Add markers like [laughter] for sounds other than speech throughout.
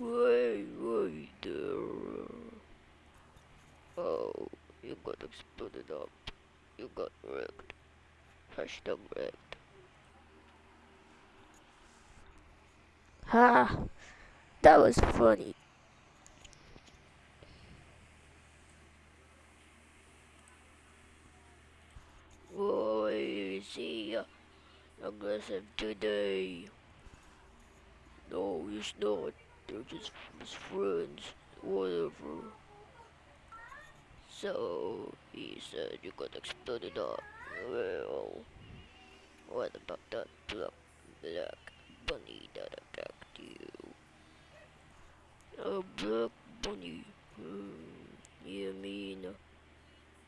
Wait, wait there. Oh, you got exploded up. You got wrecked. Hashtag wrecked. Ha! That was funny. Whoa, he uh, aggressive today? No, he's not. They're just friends. Whatever. So, he said you got exploded up. Well, what about that black, black bunny that attacked you? A black bunny? Hmm, you mean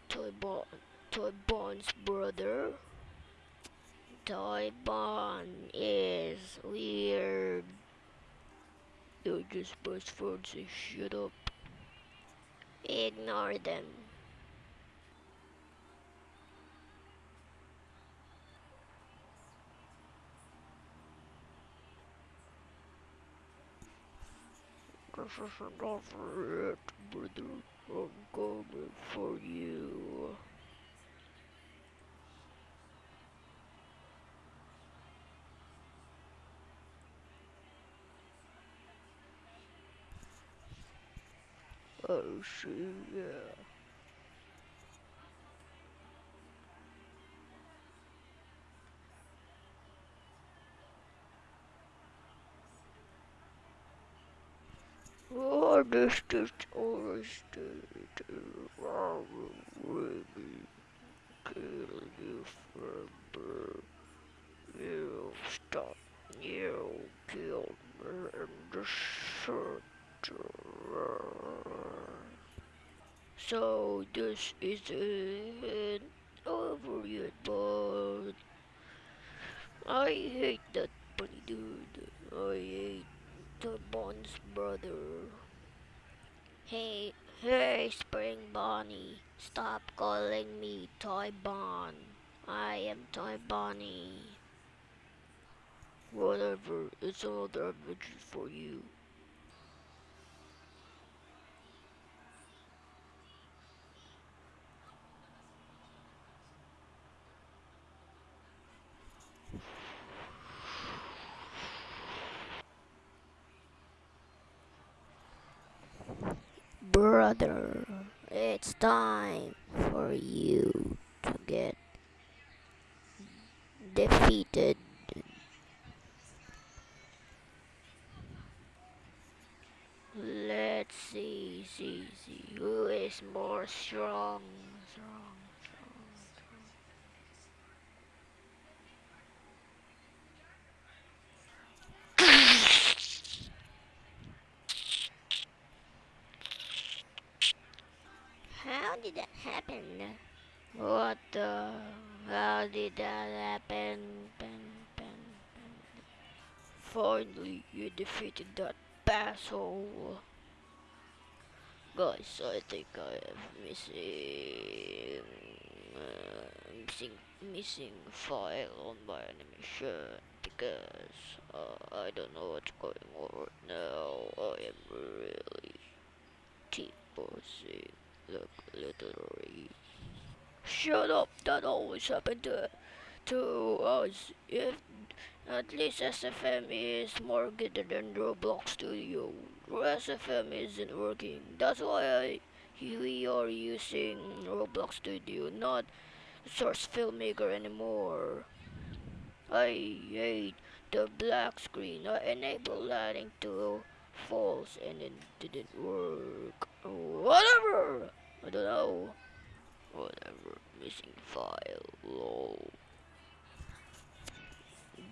Toy Bon, Toy Bon's brother? Toy Bon is weird. They're just best friends, so shut up. Ignore them. This is enough for it, brother. I'm coming for you. Oh, see, yeah. Oh, this is always really kill you forever. You stop. You killed me in the shirt. So this isn't over yet, but I hate that bunny dude. I hate the Bond's brother. Hey, hey, Spring Bonnie, stop calling me Toy Bon. I am Toy Bonnie. Whatever, it's another adventure for you. Brother, it's time for you to get defeated. Let's see, see, see, who is more strong, strong, strong, strong. How did that happen? What the? How did that happen? Pen, pen, pen. Finally, you defeated that asshole. Guys, I think I have missing, uh, missing, missing file on my animation because uh, I don't know what's going on right now. I am really T-posing, literally. Shut up! That always happened to to us. If at least SFM is more good than Roblox Studio. SFM isn't working. That's why I, we are using Roblox Studio, not Source Filmmaker anymore. I hate the black screen. I enabled lighting to false and it didn't work. Whatever! I don't know. Whatever. Missing file. Lol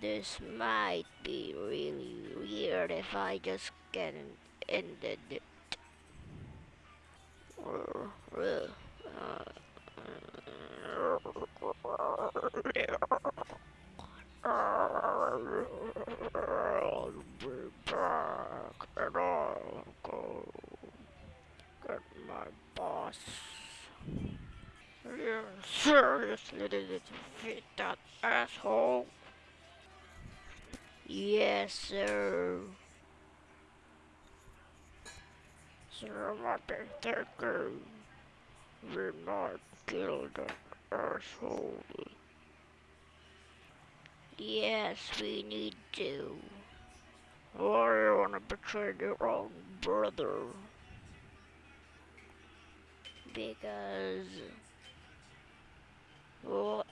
this might be really weird if I just get ended it. Uh, I'll be back and I'll go get my boss. You seriously didn't defeat that asshole? Yes, sir. Cinematic thinking. We not kill that asshole. Yes, we need to. Why do you wanna betray your own brother? Because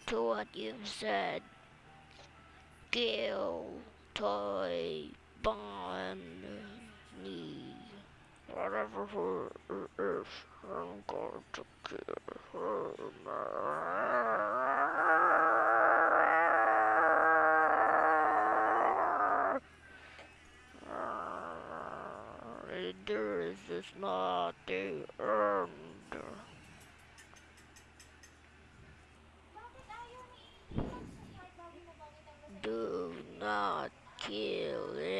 to what you've said, kill toy me. Whatever her is, I'm going to kill her. This is not the Eh, sa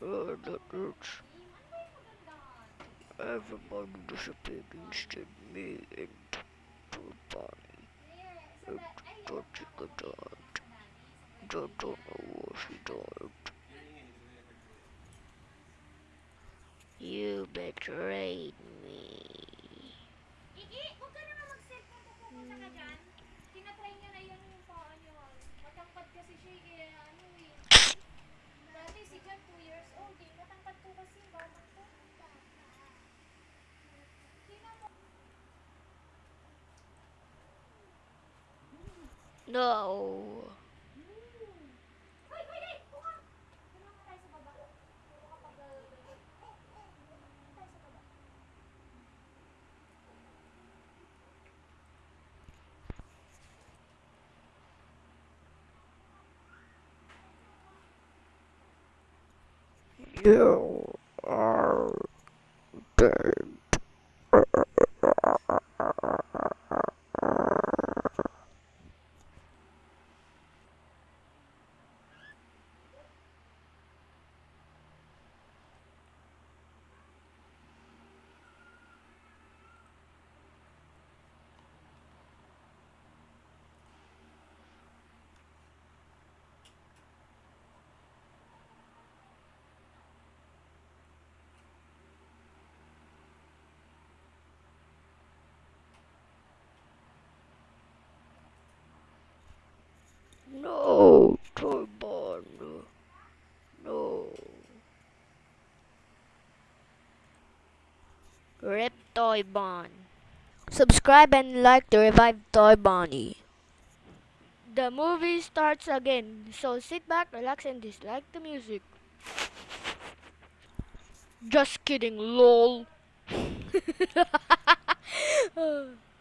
Uh, da- ay, don't yung you ako, go eh, down. sa Dani, sa Don't, don't know what she died. You betrayed me. Tinatry niya na yun yung paa niya. Matangkad kasi siya kaya ano. Eh. Dati si Jan 2 years old. Eh. Matangkad ko kasi batang to. No. You are dead. No, Turban. No. Rip Toy. Subscribe and like to revive Toy Bonnie. The movie starts again, so sit back, relax, and dislike the music. Just kidding, lol. [laughs]